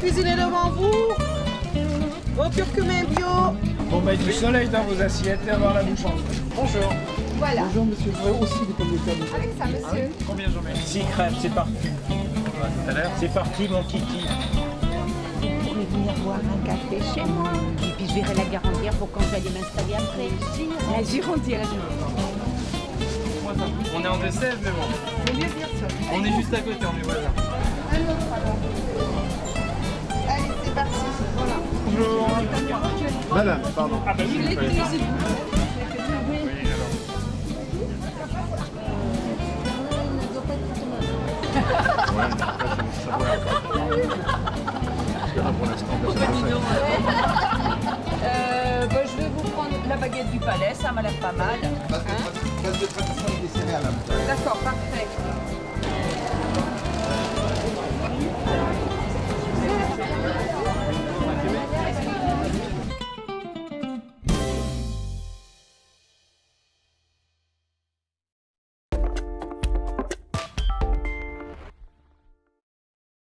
cuisiner devant vous. Au curcumin bio. Pour mettre du soleil dans vos assiettes et avoir la bouche en. Bonjour. Voilà. Bonjour monsieur, je voudrais aussi des pommes de terre. Avec ça, monsieur. Combien j'en mets 6 crèmes, c'est parti. C'est parti mon kiki. Vous pourrez venir boire un café chez moi. Et puis je verrai la garantir pour quand j'allais m'installer après. La Girondière. On est en 2-16 mais bon. On est juste à côté, on est voisins. Un autre alors. Allez, c'est parti. Voilà. Bonjour. Madame, pardon. Ah bah oui, Les il fallait- cuisines. Oui, alors. Euh, bah, je vais vous prendre la baguette du palais, ça m'a l'air pas mal. Base D'accord, parfait.